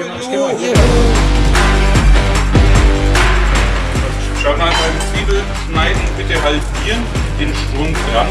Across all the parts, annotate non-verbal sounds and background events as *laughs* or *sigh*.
erste Kartoffel. Juhu. Schaut mal beim Zwiebelschneiden bitte halbieren, den Strunk dran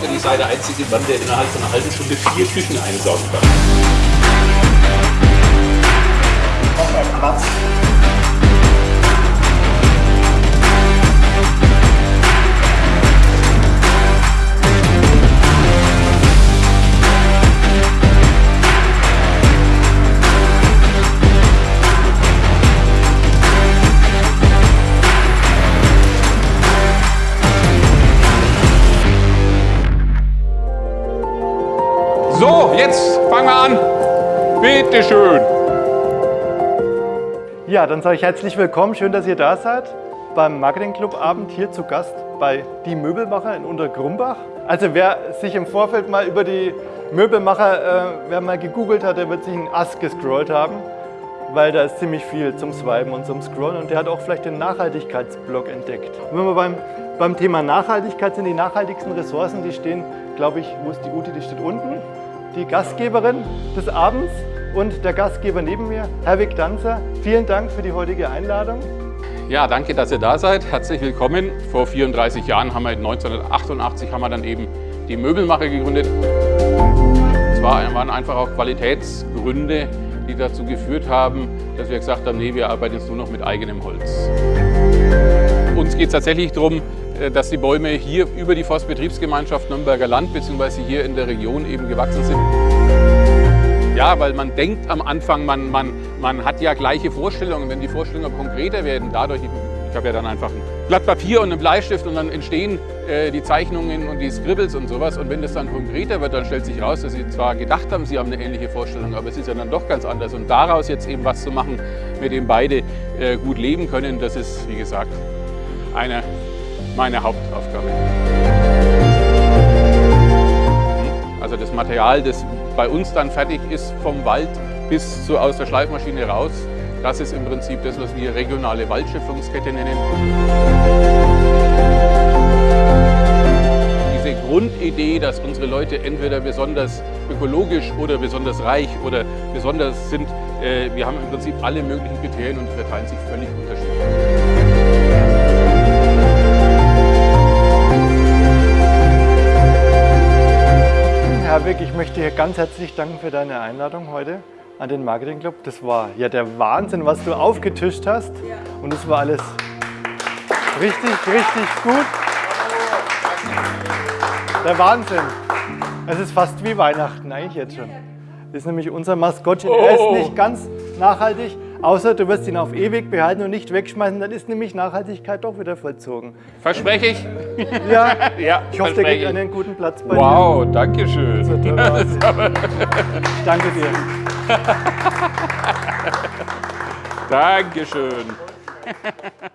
behauptet, ich sei der einzige Mann, der innerhalb von einer halben Stunde vier Küchen einsaugen kann. Bitte schön. Ja, dann sage ich herzlich willkommen. Schön, dass ihr da seid beim Marketing Club Abend hier zu Gast bei Die Möbelmacher in Untergrumbach. Also wer sich im Vorfeld mal über die Möbelmacher, äh, wer mal gegoogelt hat, der wird sich einen Ast gescrollt haben, weil da ist ziemlich viel zum Swipen und zum Scrollen und der hat auch vielleicht den Nachhaltigkeitsblog entdeckt. Und wenn wir beim, beim Thema Nachhaltigkeit sind, die nachhaltigsten Ressourcen, die stehen, glaube ich, wo ist die Ute, die steht unten, die Gastgeberin des Abends und der Gastgeber neben mir, Herwig Danzer. Vielen Dank für die heutige Einladung. Ja, danke, dass ihr da seid. Herzlich willkommen. Vor 34 Jahren haben wir 1988 haben wir dann eben die Möbelmacher gegründet. Es waren einfach auch Qualitätsgründe, die dazu geführt haben, dass wir gesagt haben, nee, wir arbeiten jetzt nur noch mit eigenem Holz. Uns geht es tatsächlich darum, dass die Bäume hier über die Forstbetriebsgemeinschaft Nürnberger Land bzw. hier in der Region eben gewachsen sind. Ja, weil man denkt am Anfang, man, man, man hat ja gleiche Vorstellungen. Wenn die Vorstellungen konkreter werden, dadurch, ich habe ja dann einfach ein Blatt Papier und einen Bleistift und dann entstehen äh, die Zeichnungen und die Scribbles und sowas. Und wenn das dann konkreter wird, dann stellt sich raus, dass sie zwar gedacht haben, sie haben eine ähnliche Vorstellung, aber es ist ja dann doch ganz anders. Und daraus jetzt eben was zu machen, mit dem beide äh, gut leben können, das ist, wie gesagt, eine meine Hauptaufgabe. Also das Material, das bei uns dann fertig ist, vom Wald bis so aus der Schleifmaschine raus, das ist im Prinzip das, was wir regionale Waldschöpfungskette nennen. Diese Grundidee, dass unsere Leute entweder besonders ökologisch oder besonders reich oder besonders sind, äh, wir haben im Prinzip alle möglichen Kriterien und verteilen sich völlig unterschiedlich. Ich möchte dir ganz herzlich danken für deine Einladung heute an den Marketing Club. Das war ja der Wahnsinn, was du aufgetischt hast. Und es war alles richtig, richtig gut. Der Wahnsinn. Es ist fast wie Weihnachten eigentlich jetzt schon. Das ist nämlich unser Maskottchen. Er ist nicht ganz nachhaltig, außer du wirst ihn auf ewig behalten und nicht wegschmeißen. Dann ist nämlich Nachhaltigkeit doch wieder vollzogen. Verspreche ich? Ja, *laughs* Ja, ich hoffe, der kriegt ich. einen guten Platz bei Wow, danke schön. dir. Das ist aber- Ich danke dir. *laughs* Dankeschön. *laughs*